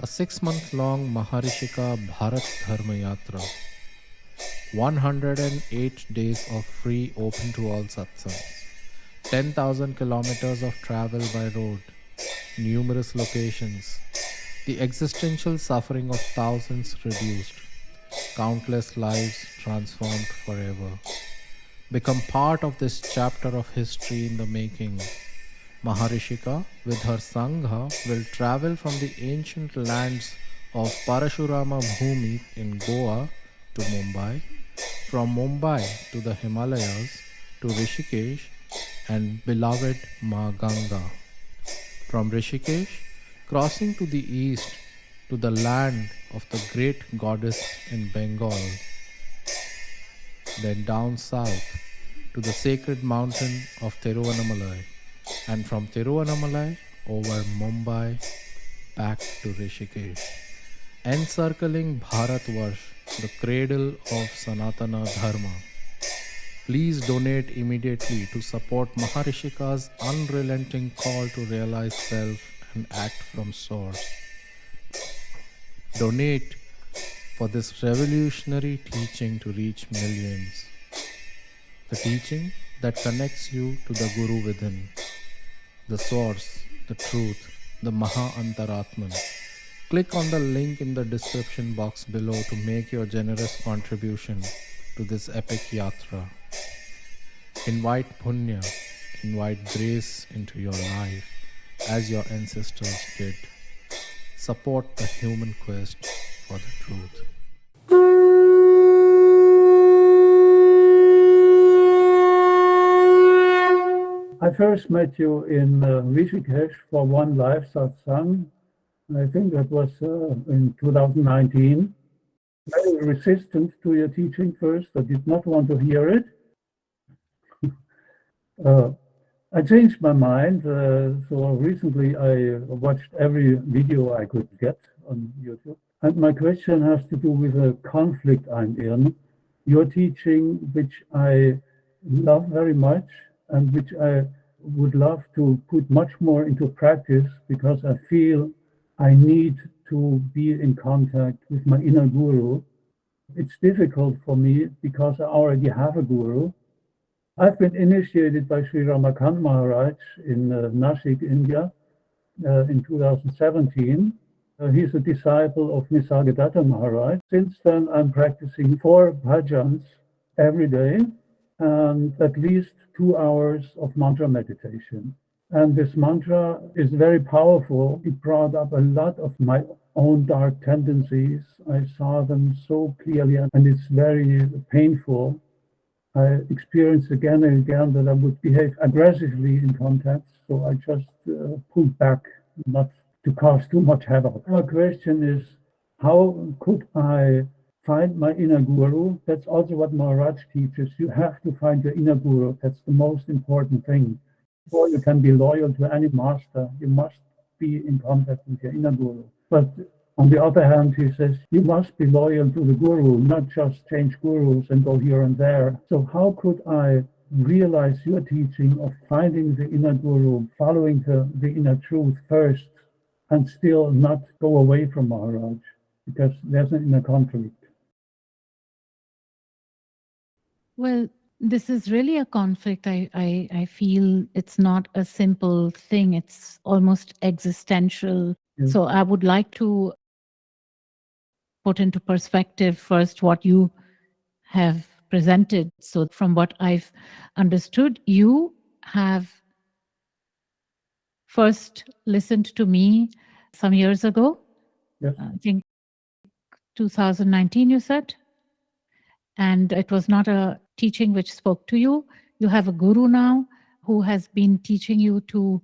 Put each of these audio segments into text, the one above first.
a six month long Maharishika Bharat Dharma Yatra. 108 days of free open to all satsangs. 10,000 kilometers of travel by road. Numerous locations. The existential suffering of thousands reduced. Countless lives transformed forever. Become part of this chapter of history in the making Maharishika with her Sangha will travel from the ancient lands of Parashurama Bhumi in Goa to Mumbai, from Mumbai to the Himalayas to Rishikesh and beloved Ma Ganga. From Rishikesh, crossing to the east to the land of the great goddess in Bengal, then down south to the sacred mountain of Tiruvannamalai and from Tiruvannamalai over Mumbai back to Rishikesh, encircling Bharatvarsh, the cradle of Sanatana Dharma. Please donate immediately to support Maharishika's unrelenting call to realize self and act from source. Donate for this revolutionary teaching to reach millions. The teaching that connects you to the Guru within the source, the truth, the Maha Antaratman. Click on the link in the description box below to make your generous contribution to this epic yatra. Invite punya, invite grace into your life as your ancestors did. Support the human quest for the truth. I first met you in uh, Rishikesh for one live satsang. I think that was uh, in 2019. Very resistant to your teaching first. I did not want to hear it. uh, I changed my mind. Uh, so recently I watched every video I could get on YouTube. And my question has to do with a conflict I'm in. Your teaching, which I love very much, and which I would love to put much more into practice because I feel I need to be in contact with my inner guru. It's difficult for me because I already have a guru. I've been initiated by Sri Ramakant Maharaj in uh, Nashik, India uh, in 2017. Uh, he's a disciple of Nisargadatta Maharaj. Since then, I'm practicing four bhajans every day and at least two hours of mantra meditation. And this mantra is very powerful. It brought up a lot of my own dark tendencies. I saw them so clearly, and it's very painful. I experienced again and again that I would behave aggressively in contacts, so I just uh, pulled back, not to cause too much havoc. My question is, how could I find my inner guru. That's also what Maharaj teaches. You have to find your inner guru. That's the most important thing. Before you can be loyal to any master, you must be in contact with your inner guru. But on the other hand, he says, you must be loyal to the guru, not just change gurus and go here and there. So how could I realize your teaching of finding the inner guru, following the, the inner truth first, and still not go away from Maharaj? Because there's an inner conflict. Well, this is really a conflict. I, I, I feel it's not a simple thing. It's almost existential. Mm. So I would like to put into perspective first what you have presented. So from what I've understood, you have first listened to me some years ago. Yes. I think 2019, you said? And it was not a teaching which spoke to you. You have a guru now who has been teaching you to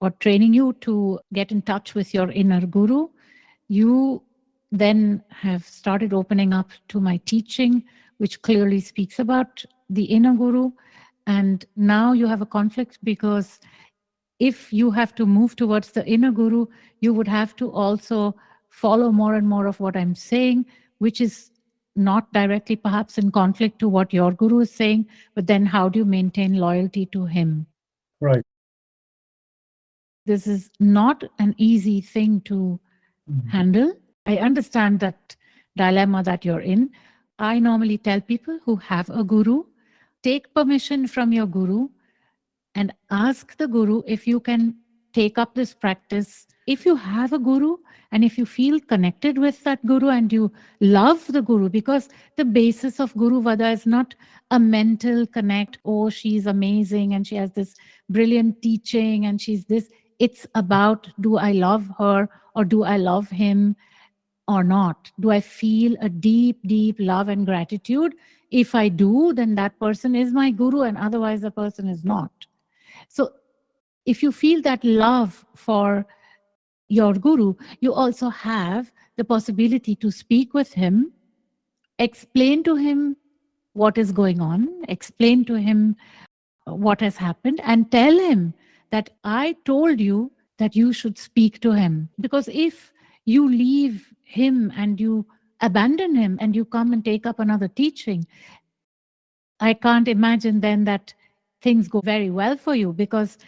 or training you to get in touch with your inner guru. You then have started opening up to my teaching, which clearly speaks about the inner guru. And now you have a conflict because if you have to move towards the inner guru, you would have to also follow more and more of what I'm saying, which is not directly perhaps in conflict to what your guru is saying, but then how do you maintain loyalty to him? Right. This is not an easy thing to Mhm. handle. I understand that dilemma that you're in. I normally tell people who have a guru, take permission from your guru and ask the guru if you can take up this practice. If you have a guru and if you feel connected with that guru and you love the guru, because the basis of Guru Vada is not a mental connect, oh, she's amazing and she has this brilliant teaching and she's this. It's about do I love her or do I love him or not? Do I feel a deep, deep love and gratitude? If I do, then that person is my guru and otherwise the person is not. So if you feel that love for your guru, you also have the possibility to speak with him, explain to him what is going on, explain to him what has happened, and tell him that I told you that you should speak to him. Because if you leave him and you abandon him and you come and take up another teaching, I can't imagine then that things go very well for you because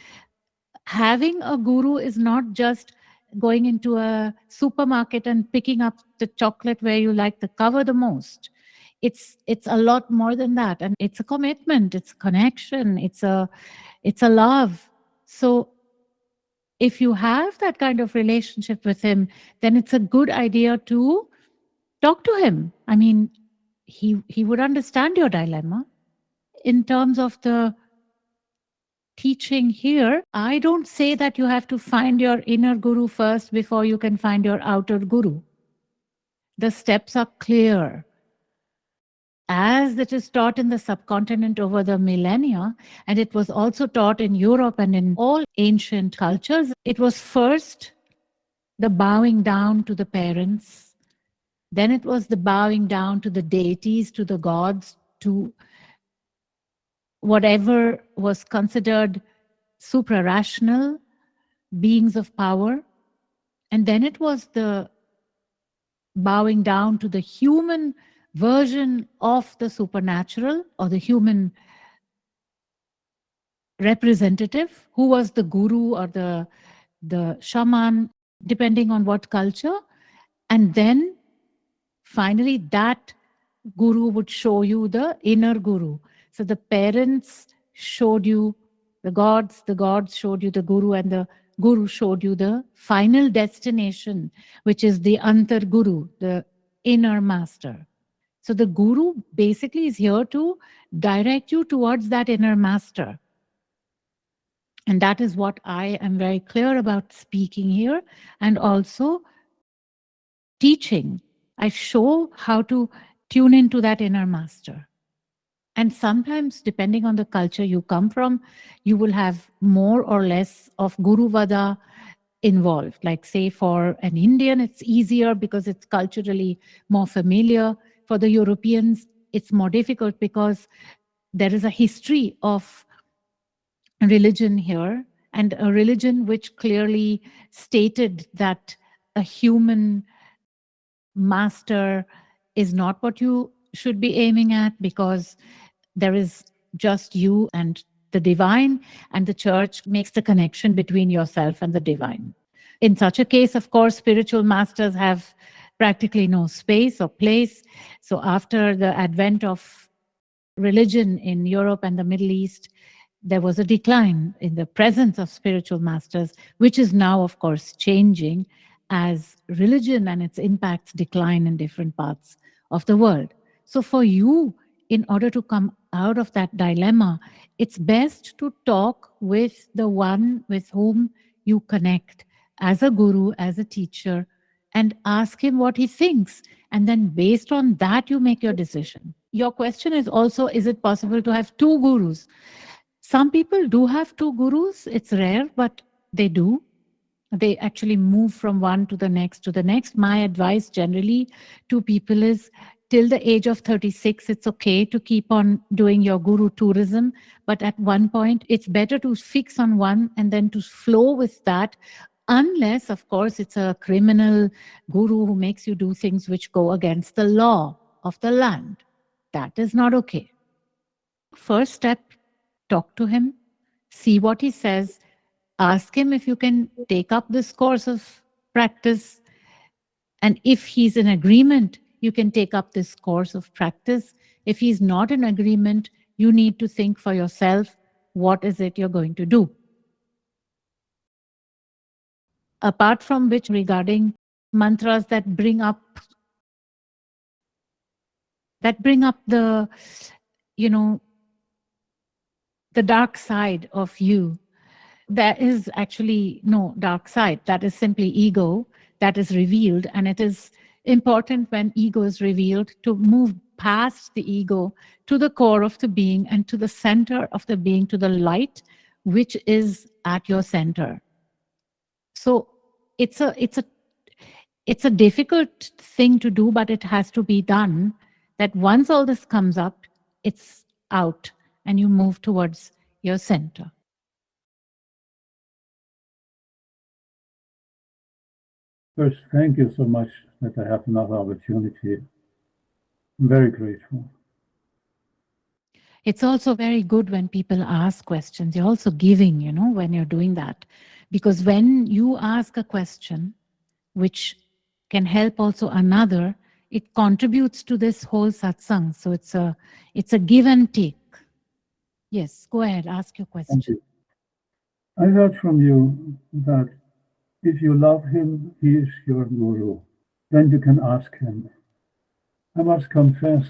having a guru is not just going into a supermarket and picking up the chocolate where you like the cover the most. It's it's a lot more than that. And it's a commitment it's a connection it's a it's a love. So if you have that kind of relationship with him then it's a good idea to talk to him. I mean he he would understand your dilemma in terms of the teaching here, I don't say that you have to find your inner guru first before you can find your outer guru. The steps are clear. As it is taught in the subcontinent over the millennia, and it was also taught in Europe and in all ancient cultures, it was first the bowing down to the parents, then it was the bowing down to the deities, to the gods, to whatever was considered supra-rational beings of power. And then it was the bowing down to the human version of the supernatural or the human representative who was the guru or the the shaman depending on what culture and then finally that guru would show you the inner guru so the parents showed you the gods, the gods showed you the guru, and the guru showed you the final destination, which is the antar guru, the inner master. So the guru basically is here to direct you towards that inner master. And that is what I am very clear about speaking here and also teaching. I show how to tune into that inner master. And sometimes, depending on the culture you come from, you will have more or less of Guru Vada involved. Like, say, for an Indian, it's easier because it's culturally more familiar. For the Europeans, it's more difficult because there is a history of religion here and a religion which clearly stated that a human master is not what you should be aiming at because there is just you and the divine, and the church makes the connection between yourself and the divine. In such a case, of course, spiritual masters have practically no space or place. So after the advent of religion in Europe and the Middle East, there was a decline in the presence of spiritual masters, which is now, of course, changing as religion and its impacts decline in different parts of the world. So for you, in order to come out of that dilemma, it's best to talk with the one with whom you connect as a guru, as a teacher, and ask him what he thinks. And then based on that, you make your decision. Your question is also, is it possible to have two gurus? Some people do have two gurus. It's rare, but they do. They actually move from one to the next to the next. My advice generally to people is till the age of 36, it's okay to keep on doing your guru tourism. But at one point, it's better to fix on one and then to flow with that, unless, of course, it's a criminal guru who makes you do things which go against the law of the land. That is not okay. First step, talk to him, see what he says, ask him if you can take up this course of practice And if he's in agreement, you can take up this course of practice. If he's not in agreement, you need to think for yourself, what is it you're going to do? Apart from which, regarding mantras that bring up that bring up the, you know, the dark side of you. There is actually no dark side. That is simply ego that is revealed. And it is important when ego is revealed to move past the ego to the core of the being and to the center of the being, to the light, which is at your center. So it's a, it's a, it's a difficult thing to do, but it has to be done that once all this comes up, it's out and you move towards your center. First, thank you so much that I have another opportunity. I'm very grateful. It's also very good when people ask questions. You're also giving, you know, when you're doing that. Because when you ask a question, which can help also another, it contributes to this whole satsang. So it's a, it's a give and take. Yes, go ahead, ask your question. You. I heard from you that if you love him, he is your guru. Then you can ask him. I must confess,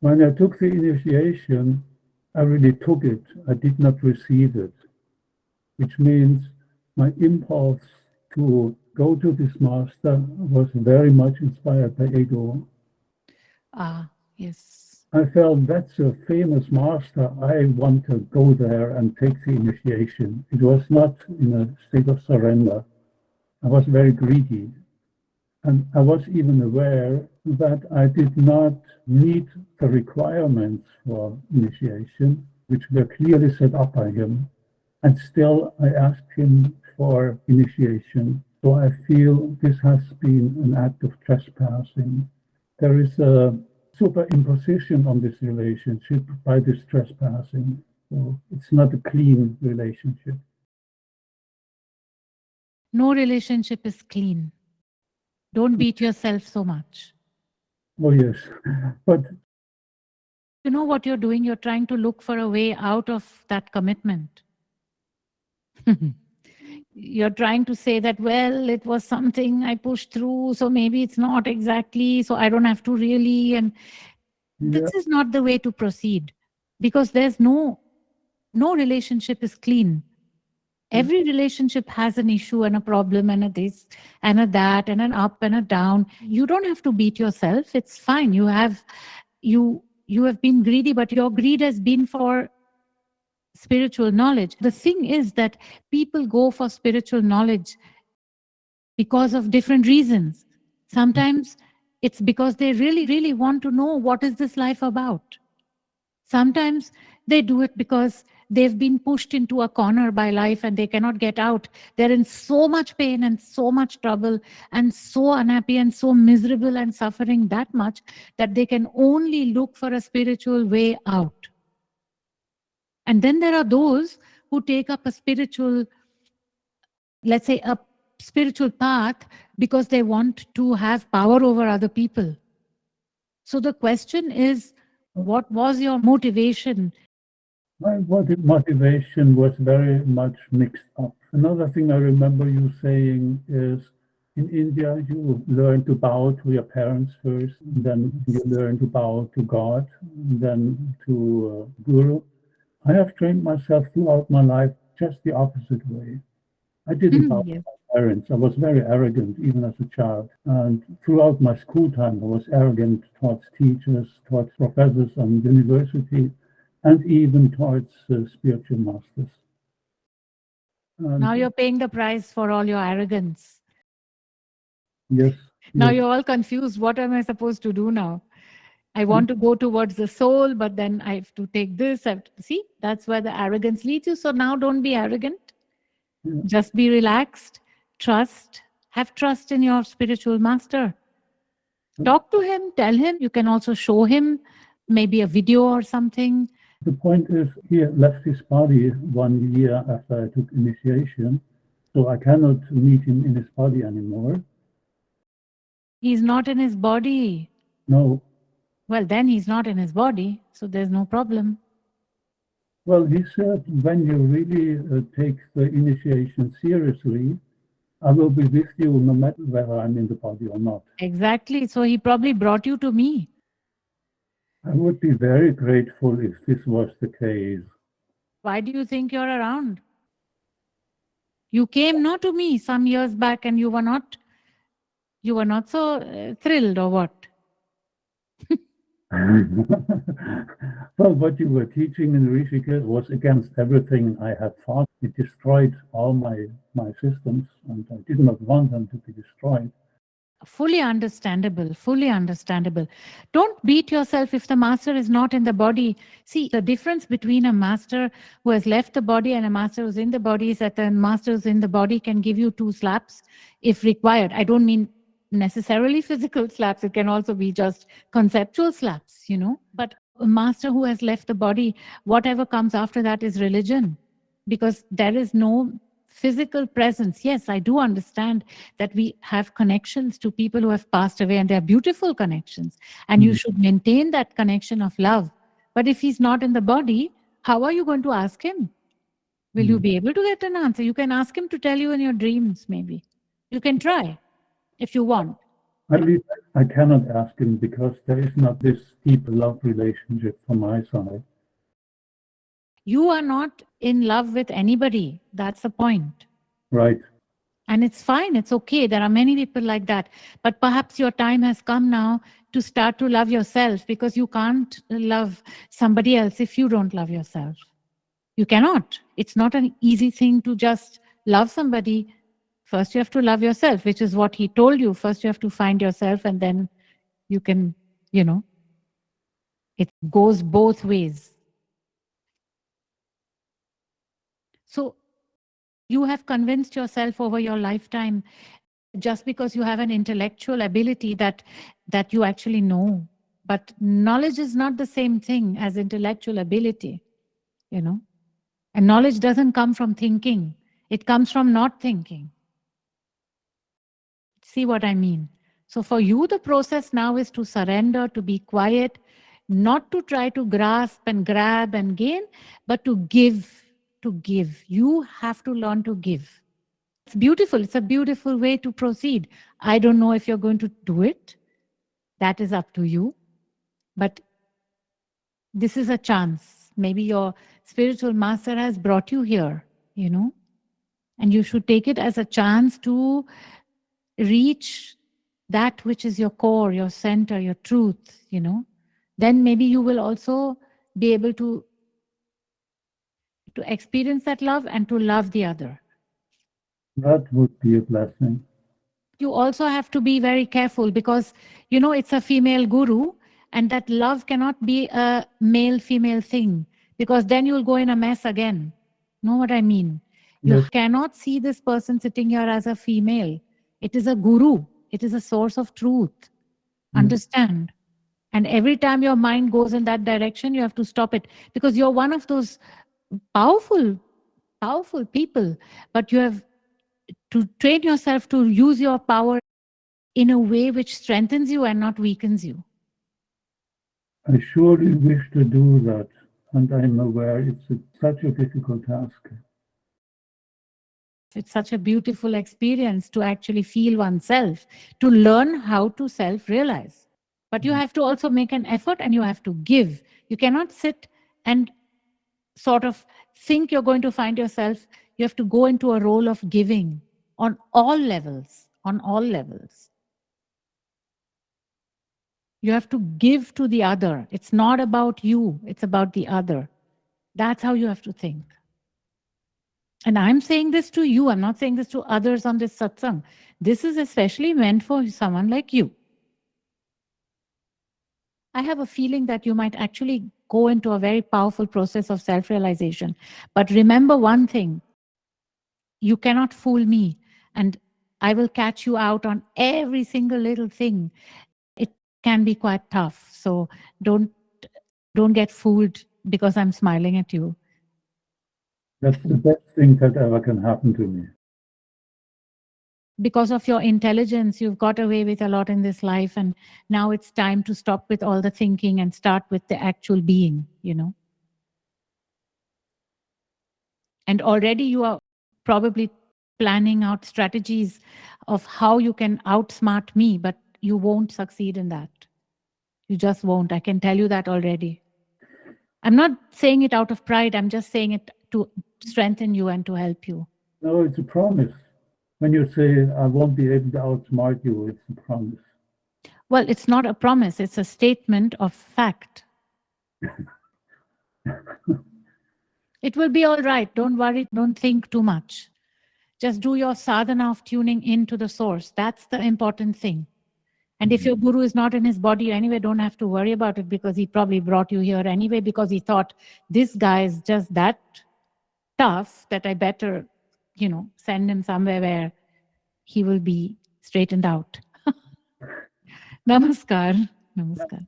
when I took the initiation, I really took it. I did not receive it, which means my impulse to go to this master was very much inspired by ego. Ah, yes. I felt that's a famous master. I want to go there and take the initiation. It was not in a state of surrender. I was very greedy. And I was even aware that I did not meet the requirements for initiation, which were clearly set up by him. And still, I asked him for initiation. So I feel this has been an act of trespassing. There is a superimposition on this relationship by this trespassing. So it's not a clean relationship. No relationship is clean. Don't beat yourself so much. Oh, yes. But you know what you're doing? You're trying to look for a way out of that commitment. you're trying to say that, well, it was something I pushed through, so maybe it's not exactly, so I don't have to really. And yeah. this is not the way to proceed because there's no, no relationship is clean. Hmm. Every relationship has an issue and a problem and a this and a that and an up and a down. You don't have to beat yourself. It's fine. You have, you, you have been greedy, but your greed has been for spiritual knowledge. The thing is that people go for spiritual knowledge because of different reasons. Sometimes it's because they really, really want to know what is this life about. Sometimes they do it because they've been pushed into a corner by life and they cannot get out. They're in so much pain and so much trouble and so unhappy and so miserable and suffering that much that they can only look for a spiritual way out. And then there are those who take up a spiritual, let's say, a spiritual path because they want to have power over other people. So the question is, what was your motivation? My motivation was very much mixed up. Another thing I remember you saying is, in India, you learn to bow to your parents first, then you learn to bow to God, then to uh, Guru. I have trained myself throughout my life just the opposite way. I didn't bow to my parents. I was very arrogant even as a child. And throughout my school time, I was arrogant towards teachers, towards professors and university, and even towards uh, spiritual masters. And now you're paying the price for all your arrogance. Yes. Now yes. you're all confused. What am I supposed to do now? I want to go towards the soul, but then I have to take this. I have to, see, that's where the arrogance leads you. So now don't be arrogant. Yeah. Just be relaxed. Trust. Have trust in your spiritual master. Talk to him. Tell him. You can also show him maybe a video or something. The point is, he left his body one year after I took initiation. So I cannot meet him in his body anymore. He's not in his body. No. Well, then he's not in his body, so there's no problem. Well, he said, when you really uh, take the initiation seriously, I will be with you no matter whether I'm in the body or not. Exactly. So he probably brought you to me. I would be very grateful if this was the case. Why do you think you're around? You came not to me some years back and you were not you were not so uh, thrilled or what? well, what you were teaching in Rishikesh was against everything I had thought. It destroyed all my, my systems, and I did not want them to be destroyed. Fully understandable, fully understandable. Don't beat yourself if the master is not in the body. See, the difference between a master who has left the body and a master who's in the body is that the master who's in the body can give you two slaps if required. I don't mean necessarily physical slaps. It can also be just conceptual slaps, you know. But a master who has left the body, whatever comes after that is religion because there is no physical presence. Yes, I do understand that we have connections to people who have passed away and they're beautiful connections. And mm you should maintain that connection of love. But if he's not in the body, how are you going to ask him? Will mm you be able to get an answer? You can ask him to tell you in your dreams, maybe. You can try if you want. At least I cannot ask him because there is not this deep love relationship from my side. You are not in love with anybody. That's the point. Right. And it's fine. It's okay. There are many people like that. But perhaps your time has come now to start to love yourself because you can't love somebody else if you don't love yourself. You cannot. It's not an easy thing to just love somebody First, you have to love yourself, which is what he told you. First, you have to find yourself, and then you can, you know, it goes both ways. So, you have convinced yourself over your lifetime just because you have an intellectual ability that that you actually know. But knowledge is not the same thing as intellectual ability you know? And knowledge doesn't come from thinking. It comes from not thinking. See what I mean? So for you, the process now is to surrender, to be quiet, not to try to grasp and grab and gain, but to give, to give. You have to learn to give. It's beautiful. It's a beautiful way to proceed. I don't know if you're going to do it. That is up to you. But this is a chance. Maybe your spiritual master has brought you here, you know, and you should take it as a chance to reach that which is your core, your center, your truth, you know, then maybe you will also be able to to experience that love and to love the other. That would be a blessing. You also have to be very careful because, you know, it's a female guru and that love cannot be a male-female thing because then you'll go in a mess again. Know what I mean? You yes. cannot see this person sitting here as a female it is a guru. It is a source of truth. Mm. Understand? And every time your mind goes in that direction, you have to stop it because you're one of those powerful, powerful people. But you have to train yourself to use your power in a way which strengthens you and not weakens you. I surely wish to do that. And I'm aware it's a, such a difficult task. It's such a beautiful experience to actually feel oneself, to learn how to self realize. But you mm-hmm. have to also make an effort and you have to give. You cannot sit and sort of think you're going to find yourself. You have to go into a role of giving on all levels, on all levels. You have to give to the other. It's not about you, it's about the other. That's how you have to think. And I'm saying this to you, I'm not saying this to others on this satsang. This is especially meant for someone like you. I have a feeling that you might actually go into a very powerful process of self-realization. But remember one thing, you cannot fool me and I will catch you out on every single little thing. It can be quite tough. So don't, don't get fooled because I'm smiling at you. That's the best thing that ever can happen to me. Because of your intelligence, you've got away with a lot in this life. And now it's time to stop with all the thinking and start with the actual being, you know. And already you are probably planning out strategies of how you can outsmart me, but you won't succeed in that. You just won't. I can tell you that already. I'm not saying it out of pride. I'm just saying it to strengthen you and to help you. No, it's a promise. When you say, I won't be able to outsmart you, it's a promise. Well, it's not a promise, it's a statement of fact. it will be all right. Don't worry. Don't think too much. Just do your sadhana of tuning into the source. That's the important thing. And if mm-hmm. your guru is not in his body anyway, don't have to worry about it because he probably brought you here anyway because he thought this guy is just that tough that I better, you know, send him somewhere where he will be straightened out. Namaskar. Namaskar.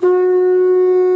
Namaskar.